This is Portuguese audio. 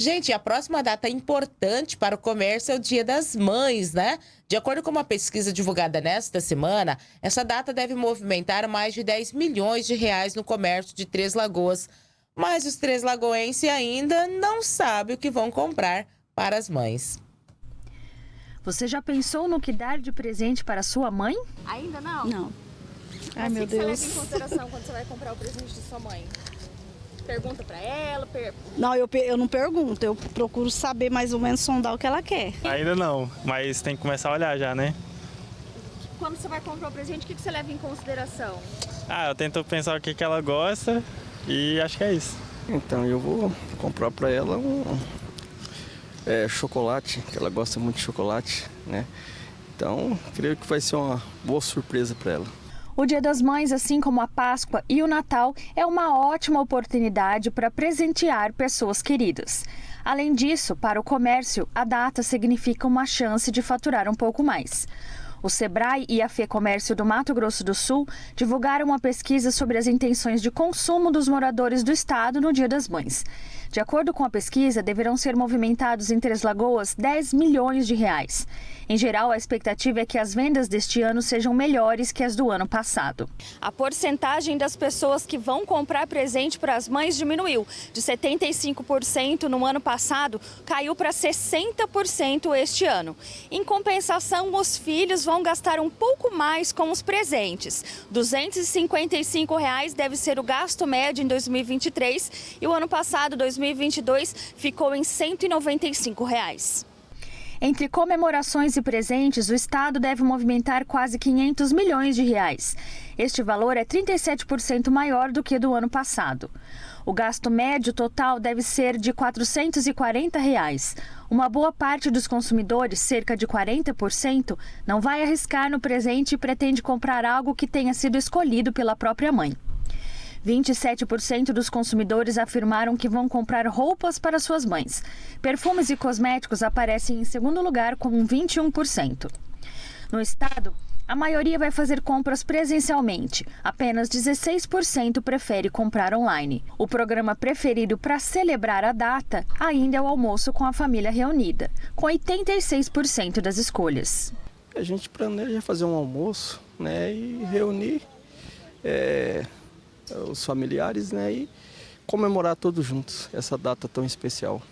Gente, a próxima data importante para o comércio é o Dia das Mães, né? De acordo com uma pesquisa divulgada nesta semana, essa data deve movimentar mais de 10 milhões de reais no comércio de Três Lagoas. Mas os três lagoenses ainda não sabem o que vão comprar para as mães. Você já pensou no que dar de presente para sua mãe? Ainda não? Não. Ai, meu Deus. O que você leva em consideração quando você vai comprar o presente de sua mãe? Pergunta pra ela? Per... Não, eu, eu não pergunto, eu procuro saber mais ou menos sondar o que ela quer. Ainda não, mas tem que começar a olhar já, né? Quando você vai comprar o presente, o que você leva em consideração? Ah, eu tento pensar o que, que ela gosta e acho que é isso. Então eu vou comprar para ela um é, chocolate, que ela gosta muito de chocolate, né? Então creio que vai ser uma boa surpresa para ela. O Dia das Mães, assim como a Páscoa e o Natal, é uma ótima oportunidade para presentear pessoas queridas. Além disso, para o comércio, a data significa uma chance de faturar um pouco mais. O Sebrae e a FEComércio do Mato Grosso do Sul divulgaram uma pesquisa sobre as intenções de consumo dos moradores do estado no Dia das Mães. De acordo com a pesquisa, deverão ser movimentados em Três Lagoas 10 milhões de reais. Em geral, a expectativa é que as vendas deste ano sejam melhores que as do ano passado. A porcentagem das pessoas que vão comprar presente para as mães diminuiu. De 75% no ano passado, caiu para 60% este ano. Em compensação, os filhos vão gastar um pouco mais com os presentes. 255 reais deve ser o gasto médio em 2023 e o ano passado, 2022, ficou em 195 reais. Entre comemorações e presentes, o Estado deve movimentar quase 500 milhões de reais. Este valor é 37% maior do que do ano passado. O gasto médio total deve ser de 440 reais. Uma boa parte dos consumidores, cerca de 40%, não vai arriscar no presente e pretende comprar algo que tenha sido escolhido pela própria mãe. 27% dos consumidores afirmaram que vão comprar roupas para suas mães. Perfumes e cosméticos aparecem em segundo lugar com 21%. No estado, a maioria vai fazer compras presencialmente. Apenas 16% prefere comprar online. O programa preferido para celebrar a data ainda é o almoço com a família reunida, com 86% das escolhas. A gente planeja fazer um almoço né, e reunir é, os familiares né, e comemorar todos juntos essa data tão especial.